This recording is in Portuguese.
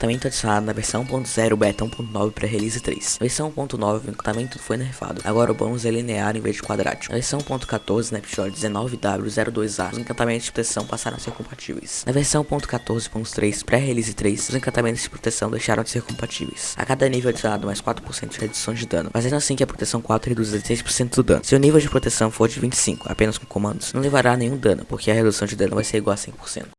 encantamento adicionado na versão 1.0 beta 1.9 para release 3. Na versão 1.9 o encantamento foi nerfado, agora o bônus é linear em vez de quadrático. Na versão 1.14 Snapshot 19W02A, os encantamentos de proteção passaram a ser compatíveis. Na versão 1.14.3 pré-release 3, os encantamentos de proteção deixaram de ser compatíveis. A cada nível adicionado mais 4% de redução de dano, fazendo assim que a proteção 4 reduz 16% do dano. Se o nível de proteção for de 25, apenas com comandos, não levará nenhum dano, porque a redução de dano vai ser igual a 100%.